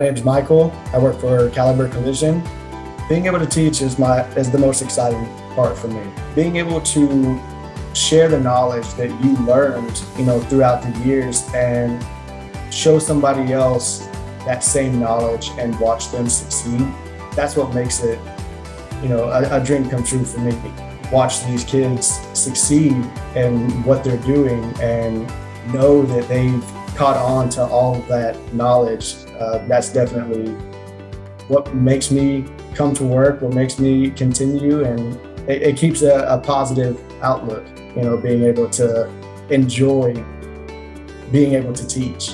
My name is Michael. I work for Caliber Collision. Being able to teach is my is the most exciting part for me. Being able to share the knowledge that you learned, you know, throughout the years and show somebody else that same knowledge and watch them succeed. That's what makes it, you know, a, a dream come true for me. Watch these kids succeed in what they're doing and know that they've caught on to all of that knowledge, uh, that's definitely what makes me come to work, what makes me continue, and it, it keeps a, a positive outlook, you know, being able to enjoy being able to teach.